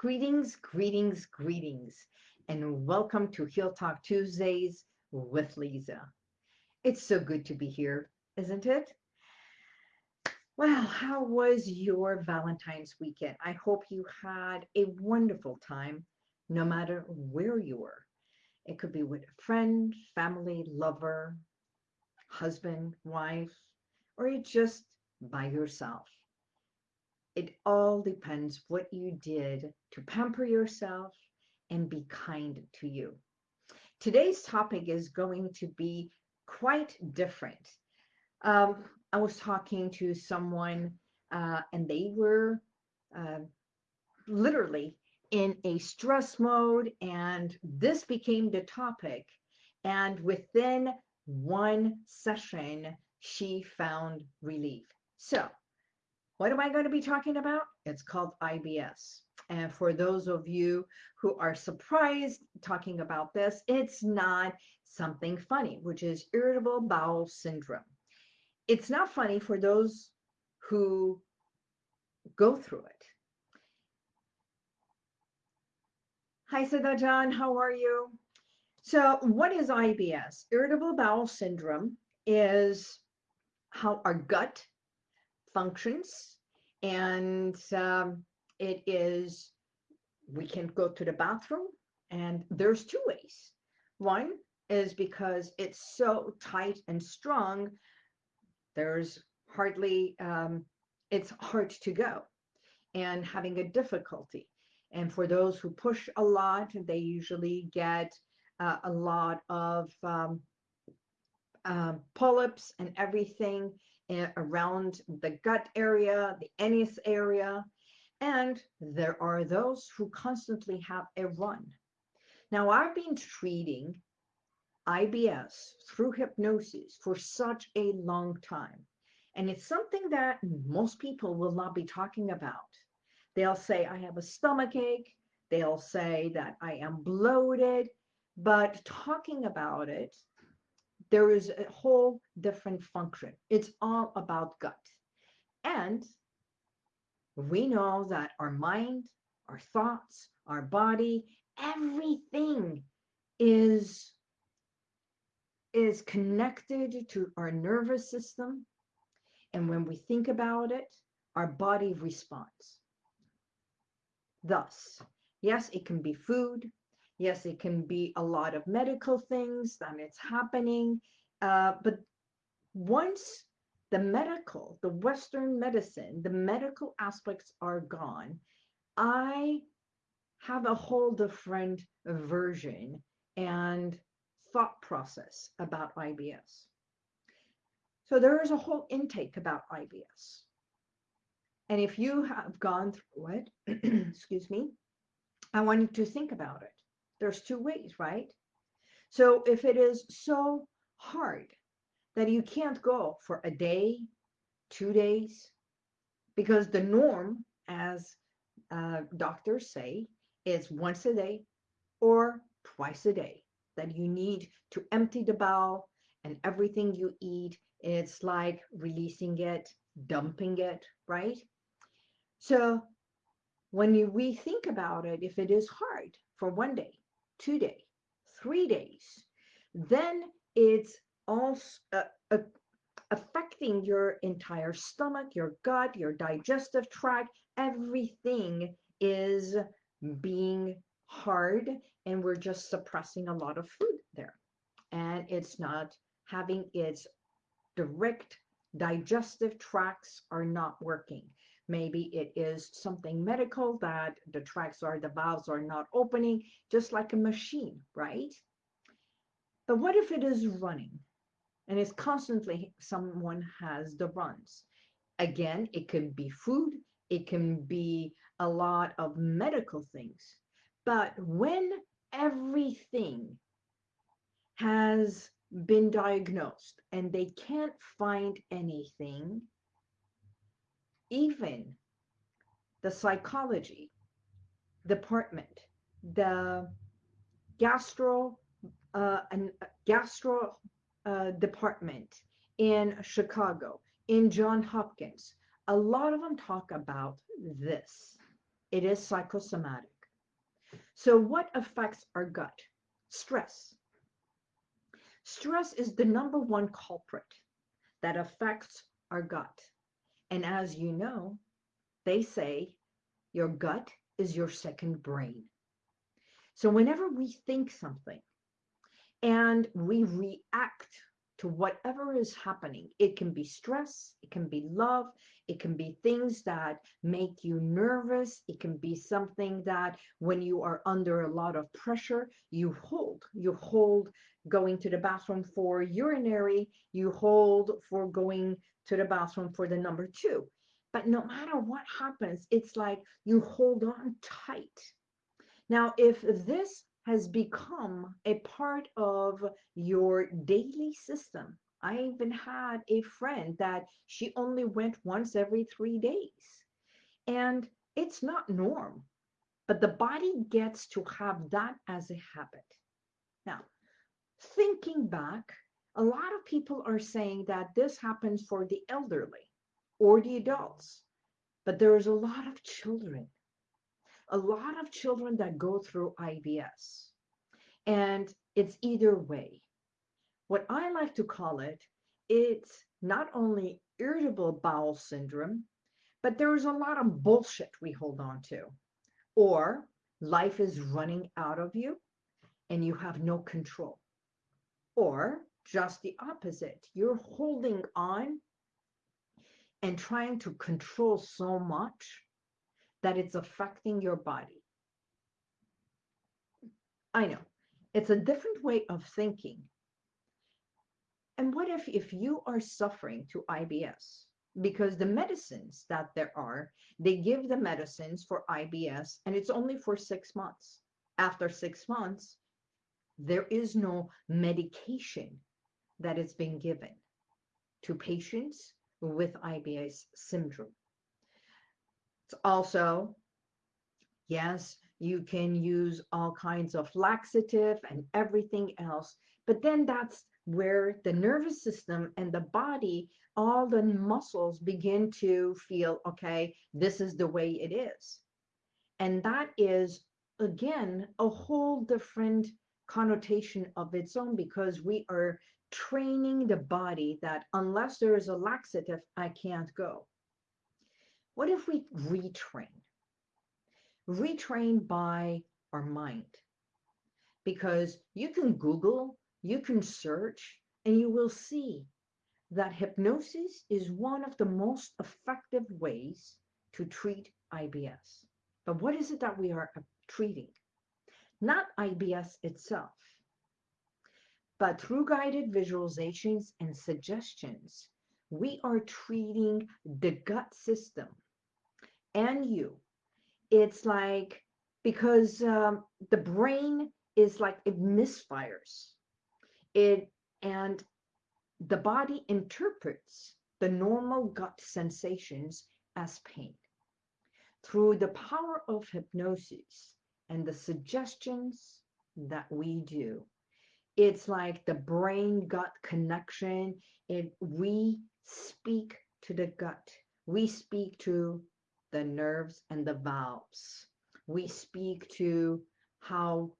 Greetings, greetings, greetings, and welcome to Heal Talk Tuesdays with Lisa. It's so good to be here, isn't it? Well, how was your Valentine's weekend? I hope you had a wonderful time, no matter where you were. It could be with a friend, family, lover, husband, wife, or you just by yourself. It all depends what you did to pamper yourself and be kind to you. Today's topic is going to be quite different. Um, I was talking to someone uh, and they were uh, literally in a stress mode, and this became the topic. And within one session, she found relief. So, what am I going to be talking about? It's called IBS. And for those of you who are surprised talking about this, it's not something funny, which is irritable bowel syndrome. It's not funny for those who go through it. Hi, Siddha John, how are you? So what is IBS? Irritable bowel syndrome is how our gut functions. And um, it is we can go to the bathroom and there's two ways. One is because it's so tight and strong there's hardly um, it's hard to go and having a difficulty. And for those who push a lot they usually get uh, a lot of um, uh, polyps and everything around the gut area, the anus area, and there are those who constantly have a run. Now, I've been treating IBS through hypnosis for such a long time, and it's something that most people will not be talking about. They'll say, I have a stomach ache. They'll say that I am bloated, but talking about it there is a whole different function. It's all about gut. And we know that our mind, our thoughts, our body, everything is is connected to our nervous system. And when we think about it, our body responds. Thus, yes, it can be food, Yes, it can be a lot of medical things that it's happening. Uh, but once the medical, the Western medicine, the medical aspects are gone, I have a whole different version and thought process about IBS. So there is a whole intake about IBS. And if you have gone through it, excuse me, I want you to think about it there's two ways, right? So if it is so hard that you can't go for a day, two days, because the norm, as uh, doctors say, is once a day or twice a day that you need to empty the bowel and everything you eat, it's like releasing it, dumping it, right? So when you, we think about it, if it is hard for one day, two days, three days, then it's also uh, uh, affecting your entire stomach, your gut, your digestive tract. Everything is being hard, and we're just suppressing a lot of food there. And it's not having its direct digestive tracts are not working. Maybe it is something medical that the tracks or the valves are not opening, just like a machine, right? But what if it is running and it's constantly someone has the runs? Again, it can be food, it can be a lot of medical things. But when everything has been diagnosed and they can't find anything, even the psychology department, the gastro uh, and gastro uh, department in Chicago, in John Hopkins, a lot of them talk about this. it is psychosomatic. So, what affects our gut? Stress. Stress is the number one culprit that affects our gut. And as you know, they say your gut is your second brain. So, whenever we think something and we react to whatever is happening. It can be stress, it can be love, it can be things that make you nervous, it can be something that when you are under a lot of pressure, you hold. You hold going to the bathroom for urinary, you hold for going to the bathroom for the number two. But no matter what happens, it's like you hold on tight. Now, if this has become a part of your daily system. I even had a friend that she only went once every three days. And it's not norm, but the body gets to have that as a habit. Now, thinking back, a lot of people are saying that this happens for the elderly or the adults, but there is a lot of children a lot of children that go through IBS. And it's either way. What I like to call it, it's not only irritable bowel syndrome, but there's a lot of bullshit we hold on to. Or life is running out of you and you have no control. Or just the opposite, you're holding on and trying to control so much that it's affecting your body. I know it's a different way of thinking. And what if if you are suffering to IBS? Because the medicines that there are, they give the medicines for IBS and it's only for six months. After six months, there is no medication that is being given to patients with IBS syndrome. It's also, yes, you can use all kinds of laxative and everything else, but then that's where the nervous system and the body, all the muscles begin to feel, okay, this is the way it is. And that is, again, a whole different connotation of its own because we are training the body that unless there is a laxative, I can't go. What if we retrain? Retrain by our mind. Because you can Google, you can search, and you will see that hypnosis is one of the most effective ways to treat IBS. But what is it that we are uh, treating? Not IBS itself, but through guided visualizations and suggestions, we are treating the gut system and you. It's like because um, the brain is like it misfires. It and the body interprets the normal gut sensations as pain. Through the power of hypnosis and the suggestions that we do, it's like the brain gut connection. It we speak to the gut. We speak to the nerves and the valves. We speak to how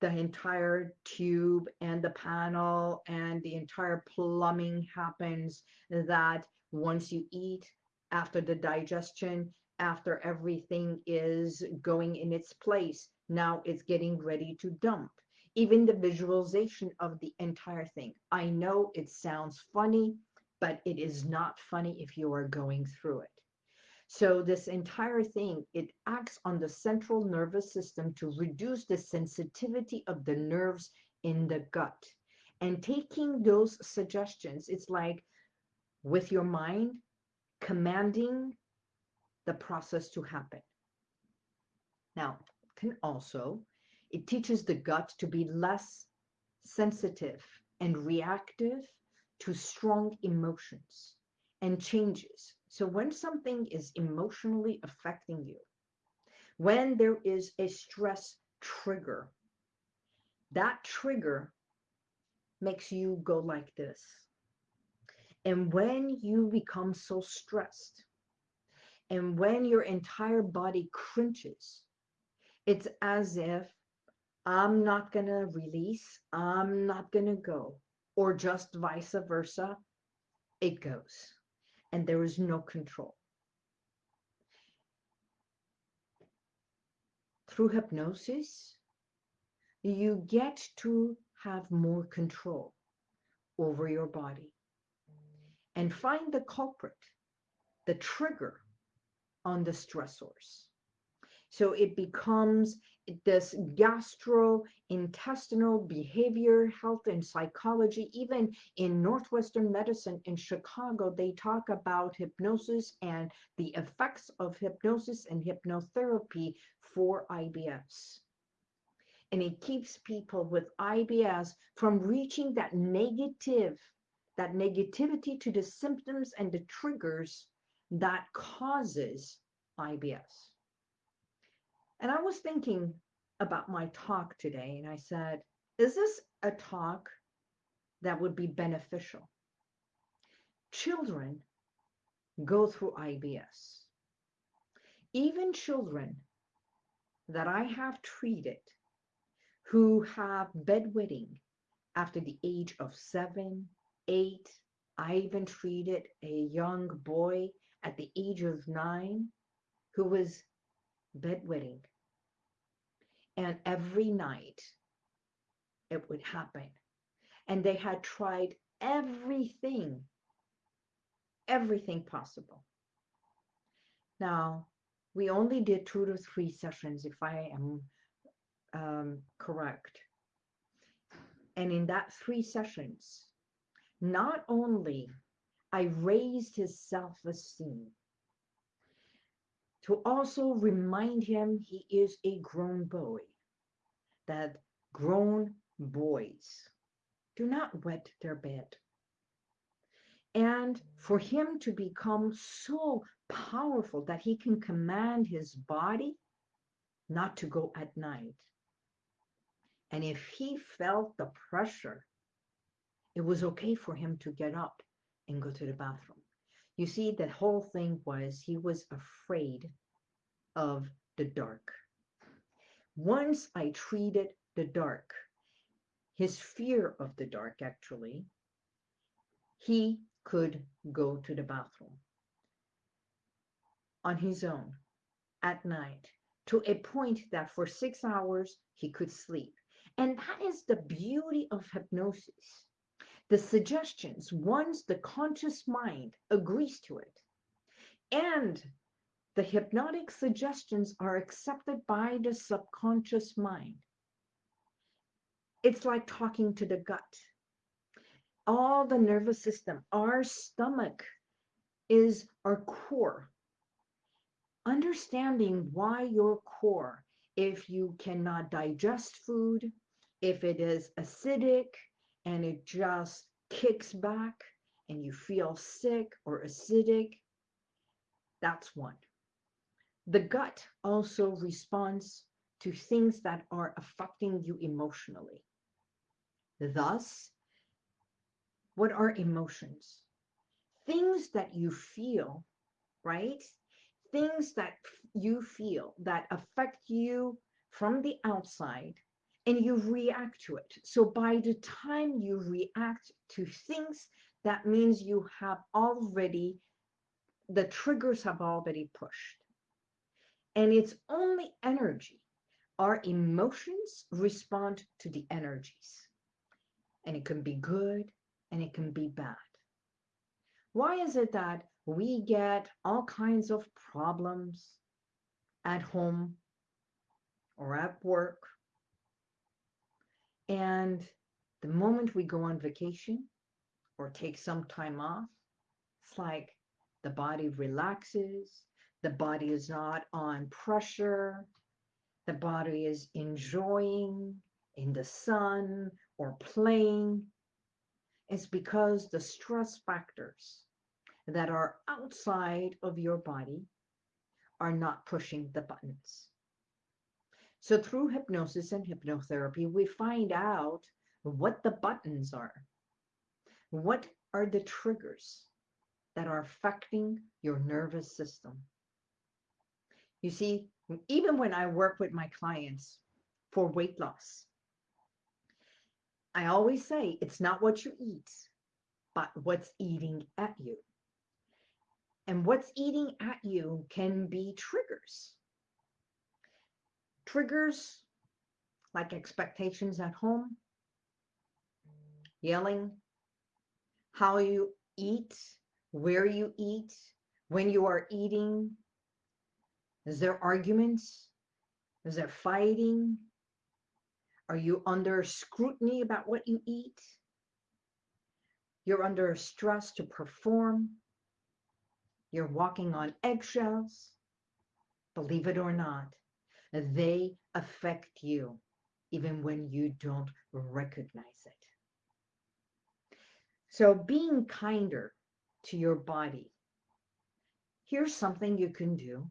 the entire tube and the panel and the entire plumbing happens that once you eat, after the digestion, after everything is going in its place, now it's getting ready to dump. Even the visualization of the entire thing. I know it sounds funny, but it is not funny if you are going through it. So this entire thing, it acts on the central nervous system to reduce the sensitivity of the nerves in the gut. And taking those suggestions, it's like with your mind, commanding the process to happen. Now, can also, it teaches the gut to be less sensitive and reactive to strong emotions and changes so when something is emotionally affecting you, when there is a stress trigger, that trigger makes you go like this. And when you become so stressed And when your entire body cringes, it's as if I'm not going to release, I'm not going to go, or just vice versa, it goes. And there is no control. Through hypnosis, you get to have more control over your body and find the culprit, the trigger on the stressors. So it becomes this gastrointestinal behavior, health, and psychology. Even in Northwestern medicine in Chicago, they talk about hypnosis and the effects of hypnosis and hypnotherapy for IBS. And it keeps people with IBS from reaching that negative, that negativity to the symptoms and the triggers that causes IBS. And I was thinking about my talk today, and I said, is this a talk that would be beneficial? Children go through IBS. Even children that I have treated who have bedwetting after the age of seven, eight, I even treated a young boy at the age of nine who was bedwetting and every night it would happen. And they had tried everything, everything possible. Now, we only did two to three sessions, if I am um, correct. And in that three sessions, not only I raised his self-esteem, to also remind him he is a grown boy, that grown boys do not wet their bed. And for him to become so powerful that he can command his body not to go at night. And if he felt the pressure, it was okay for him to get up and go to the bathroom. You see, the whole thing was he was afraid of the dark. Once I treated the dark, his fear of the dark actually, he could go to the bathroom on his own at night to a point that for six hours he could sleep. And that is the beauty of hypnosis the suggestions once the conscious mind agrees to it. And the hypnotic suggestions are accepted by the subconscious mind. It's like talking to the gut. All the nervous system our stomach is our core. Understanding why your core if you cannot digest food if it is acidic and it just kicks back and you feel sick or acidic, that's one. The gut also responds to things that are affecting you emotionally. Thus, what are emotions? Things that you feel, right? Things that you feel that affect you from the outside and you react to it. So by the time you react to things, that means you have already, the triggers have already pushed. And it's only energy. Our emotions respond to the energies. And it can be good and it can be bad. Why is it that we get all kinds of problems at home or at work and the moment we go on vacation or take some time off, it's like the body relaxes, the body is not on pressure, the body is enjoying in the sun or playing. It's because the stress factors that are outside of your body are not pushing the buttons. So through hypnosis and hypnotherapy, we find out what the buttons are. What are the triggers that are affecting your nervous system? You see, even when I work with my clients for weight loss, I always say it's not what you eat, but what's eating at you. And what's eating at you can be triggers. Triggers like expectations at home, yelling, how you eat, where you eat, when you are eating. Is there arguments? Is there fighting? Are you under scrutiny about what you eat? You're under stress to perform. You're walking on eggshells. Believe it or not, they affect you even when you don't recognize it. So being kinder to your body. Here's something you can do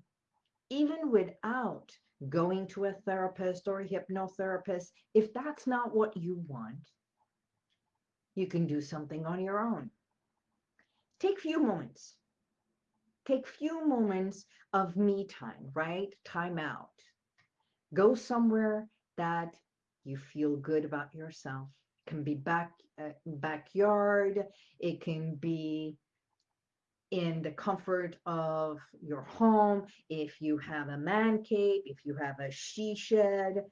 even without going to a therapist or a hypnotherapist. If that's not what you want, you can do something on your own. Take few moments. Take few moments of me time, right? Time out. Go somewhere that you feel good about yourself. It can be back uh, backyard. It can be in the comfort of your home. If you have a man cave, if you have a she shed,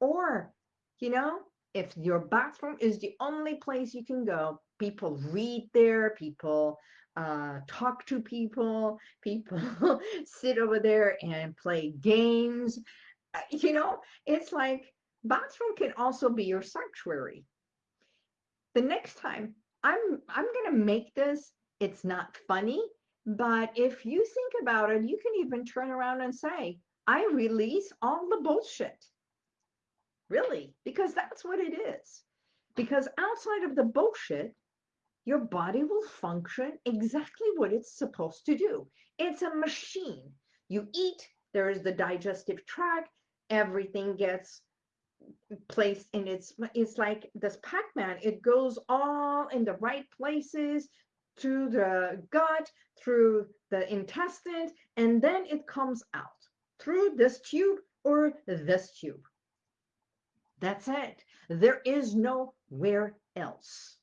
or you know, if your bathroom is the only place you can go, people read there, people uh, talk to people, people sit over there and play games. Uh, you know, it's like bathroom can also be your sanctuary. The next time I'm I'm gonna make this. It's not funny, but if you think about it, you can even turn around and say, I release all the bullshit. Really, because that's what it is. Because outside of the bullshit, your body will function exactly what it's supposed to do. It's a machine. You eat, there is the digestive tract, everything gets placed in its, it's like this Pac-Man, it goes all in the right places through the gut, through the intestine, and then it comes out through this tube or this tube. That's it. There is nowhere else.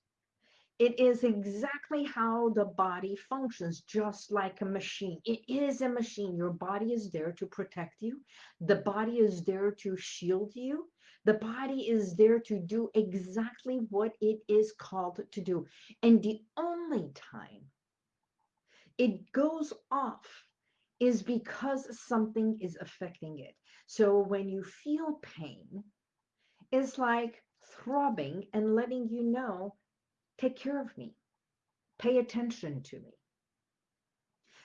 It is exactly how the body functions, just like a machine. It is a machine. Your body is there to protect you. The body is there to shield you. The body is there to do exactly what it is called to do. And the only time it goes off is because something is affecting it. So when you feel pain, it's like throbbing and letting you know, take care of me, pay attention to me.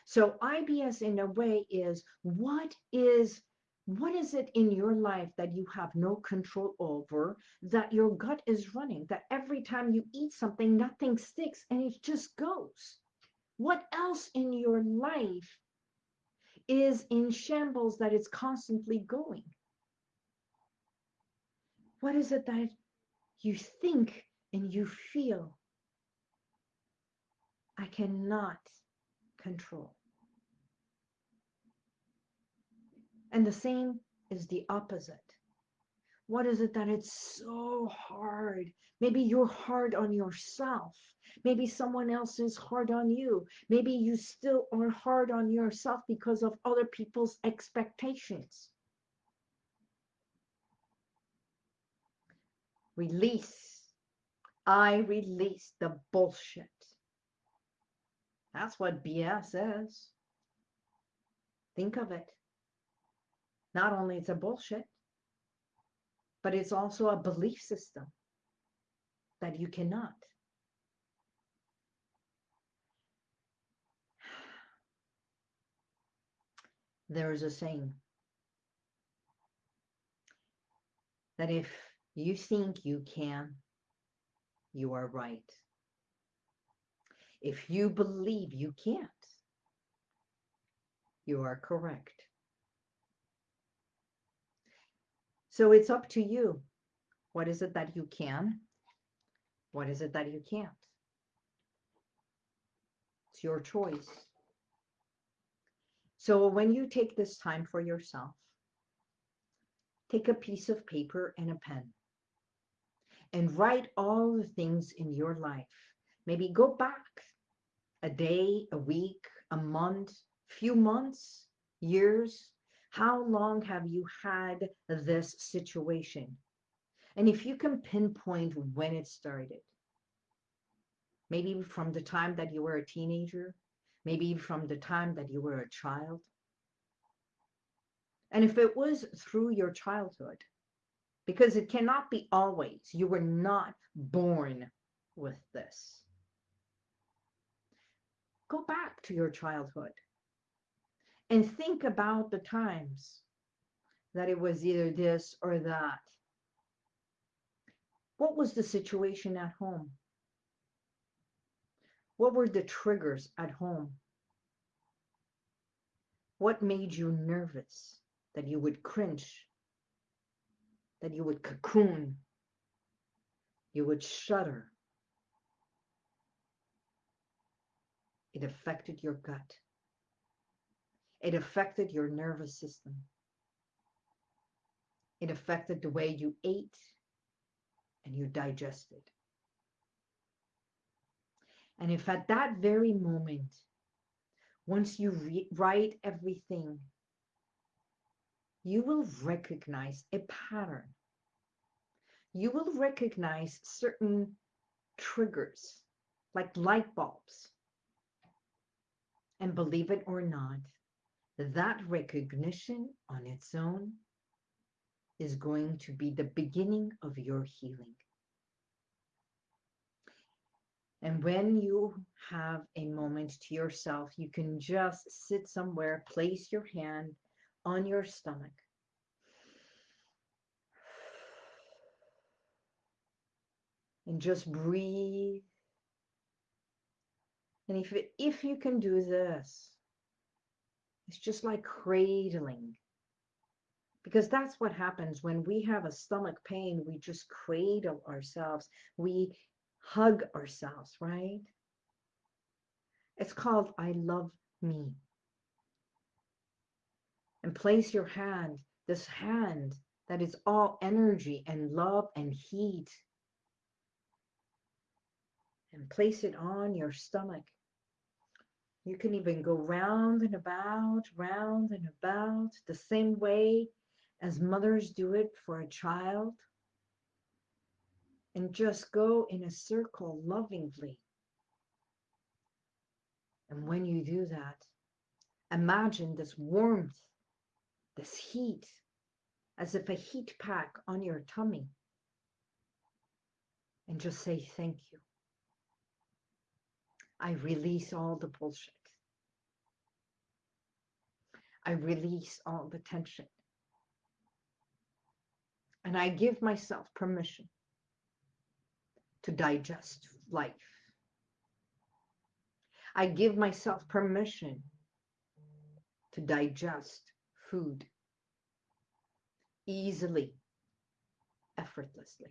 So IBS in a way is what is what is it in your life that you have no control over that your gut is running that every time you eat something nothing sticks and it just goes? What else in your life is in shambles that it's constantly going? What is it that you think and you feel I cannot control And the same is the opposite. What is it that it's so hard? Maybe you're hard on yourself. Maybe someone else is hard on you. Maybe you still are hard on yourself because of other people's expectations. Release. I release the bullshit. That's what BS is. Think of it not only it's a bullshit, but it's also a belief system that you cannot. There is a saying that if you think you can, you are right. If you believe you can't, you are correct. So it's up to you. What is it that you can? What is it that you can't? It's your choice. So when you take this time for yourself, take a piece of paper and a pen and write all the things in your life. Maybe go back a day, a week, a month, few months, years. How long have you had this situation? And if you can pinpoint when it started, maybe from the time that you were a teenager, maybe from the time that you were a child. And if it was through your childhood, because it cannot be always, you were not born with this. Go back to your childhood and think about the times that it was either this or that. What was the situation at home? What were the triggers at home? What made you nervous that you would cringe, that you would cocoon, you would shudder? It affected your gut. It affected your nervous system. It affected the way you ate and you digested. And if at that very moment, once you write everything, you will recognize a pattern. You will recognize certain triggers, like light bulbs. And believe it or not, that recognition on its own is going to be the beginning of your healing. And when you have a moment to yourself, you can just sit somewhere, place your hand on your stomach. And just breathe. And if, if you can do this, it's just like cradling. Because that's what happens when we have a stomach pain, we just cradle ourselves. We hug ourselves, right? It's called I love me. And place your hand, this hand that is all energy and love and heat, and place it on your stomach. You can even go round and about, round and about, the same way as mothers do it for a child and just go in a circle lovingly. And when you do that, imagine this warmth, this heat, as if a heat pack on your tummy. And just say thank you. I release all the bullshit. I release all the tension. And I give myself permission to digest life. I give myself permission to digest food easily, effortlessly.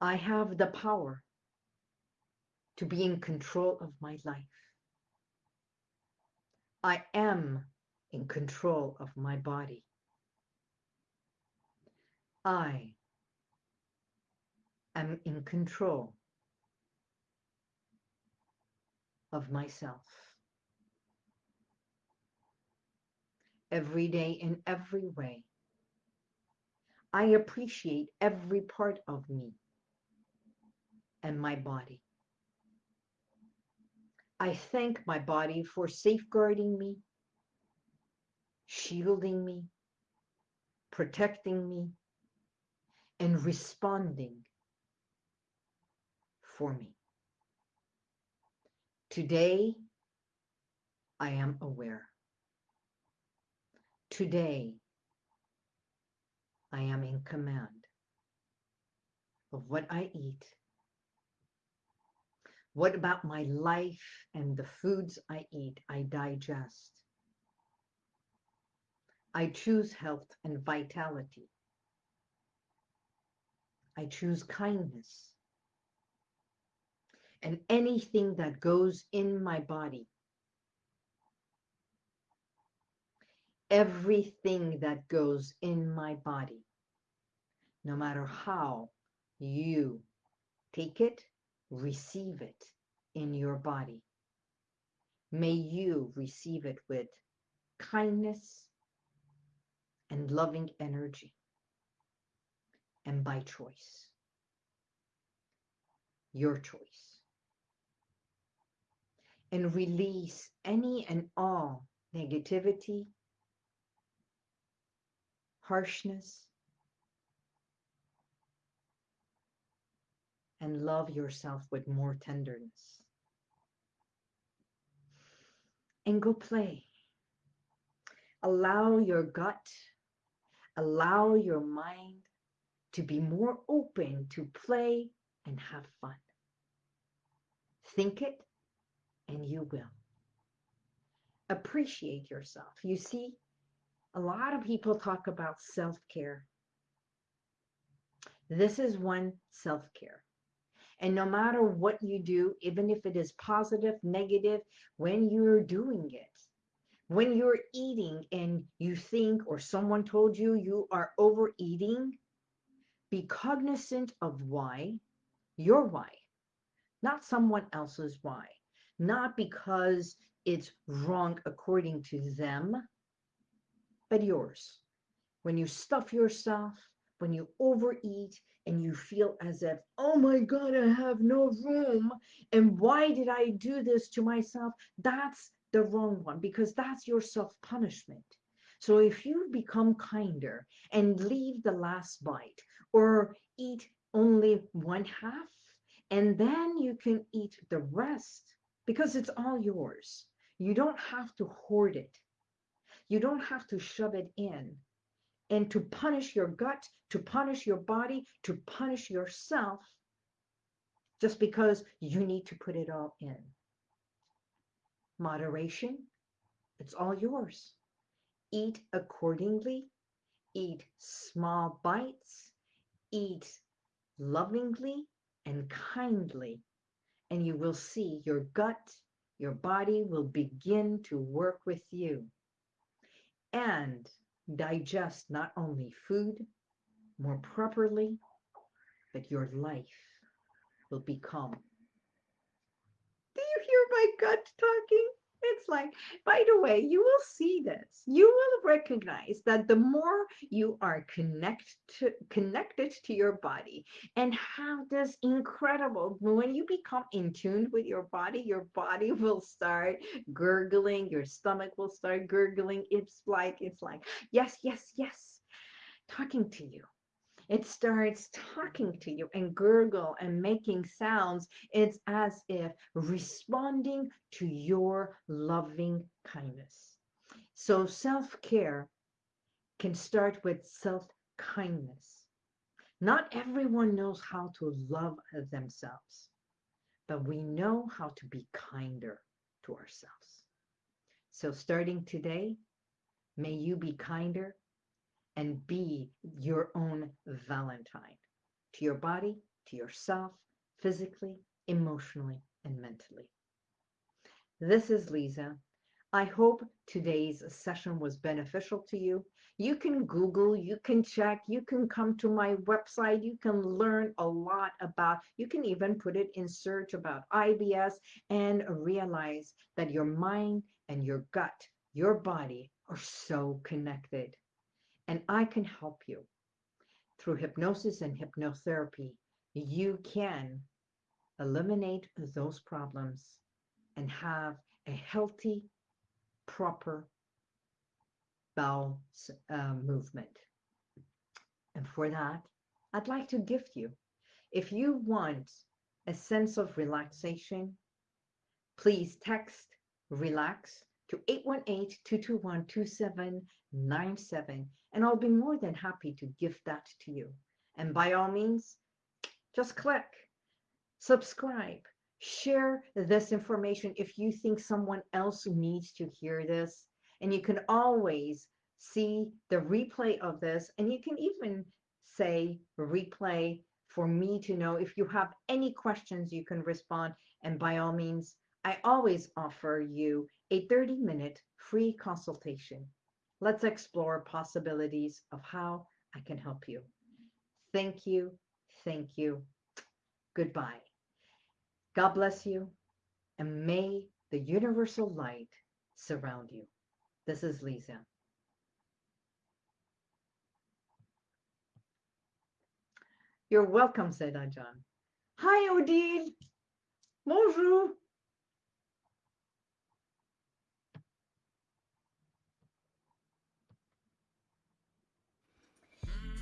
I have the power to be in control of my life. I am in control of my body. I am in control of myself. Every day in every way. I appreciate every part of me and my body. I thank my body for safeguarding me, shielding me, protecting me, and responding for me. Today, I am aware. Today, I am in command of what I eat. What about my life and the foods I eat, I digest? I choose health and vitality. I choose kindness and anything that goes in my body everything that goes in my body, no matter how you take it, receive it in your body. May you receive it with kindness and loving energy and by choice. Your choice. And release any and all negativity, harshness, and love yourself with more tenderness. And go play. Allow your gut, allow your mind to be more open to play and have fun. Think it and you will. Appreciate yourself. You see, a lot of people talk about self care. This is one self care. And no matter what you do, even if it is positive, negative, when you're doing it, when you're eating and you think or someone told you you are overeating, be cognizant of why, your why, not someone else's why, not because it's wrong according to them, but yours. When you stuff yourself, when you overeat and you feel as if, oh my God, I have no room. And why did I do this to myself? That's the wrong one because that's your self punishment. So if you become kinder and leave the last bite or eat only one half, and then you can eat the rest because it's all yours. You don't have to hoard it. You don't have to shove it in and to punish your gut, to punish your body, to punish yourself just because you need to put it all in. Moderation, it's all yours. Eat accordingly, eat small bites, eat lovingly and kindly, and you will see your gut, your body will begin to work with you. And digest not only food more properly, but your life will become. Do you hear my gut talking? It's like, by the way, you will see this. You will recognize that the more you are connect to, connected to your body and have this incredible, when you become in tune with your body, your body will start gurgling, your stomach will start gurgling. It's like, it's like, yes, yes, yes, talking to you it starts talking to you and gurgle and making sounds. It's as if responding to your loving kindness. So self care can start with self kindness. Not everyone knows how to love themselves, but we know how to be kinder to ourselves. So starting today, may you be kinder and be your own Valentine to your body, to yourself, physically, emotionally, and mentally. This is Lisa. I hope today's session was beneficial to you. You can Google, you can check, you can come to my website, you can learn a lot about, you can even put it in search about IBS and realize that your mind and your gut, your body are so connected and I can help you. Through hypnosis and hypnotherapy, you can eliminate those problems and have a healthy, proper bowel uh, movement. And for that, I'd like to gift you. If you want a sense of relaxation, please text relax to 818-221-2797 and I'll be more than happy to gift that to you. And by all means, just click, subscribe, share this information if you think someone else needs to hear this. And you can always see the replay of this and you can even say replay for me to know if you have any questions you can respond and by all means I always offer you a 30 minute free consultation. Let's explore possibilities of how I can help you. Thank you. Thank you. Goodbye. God bless you, and may the universal light surround you. This is Lisa. You're welcome, said Ajahn. Hi, Odile. Bonjour.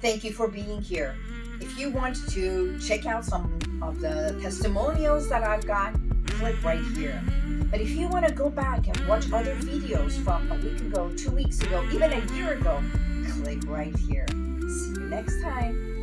Thank you for being here. If you want to check out some of the testimonials that I've got, click right here. But if you want to go back and watch other videos from a week ago, two weeks ago, even a year ago, click right here. See you next time.